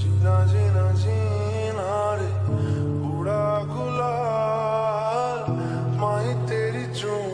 जीना जीना जीना रे बूढ़ा गुलाल माही तेरी चूम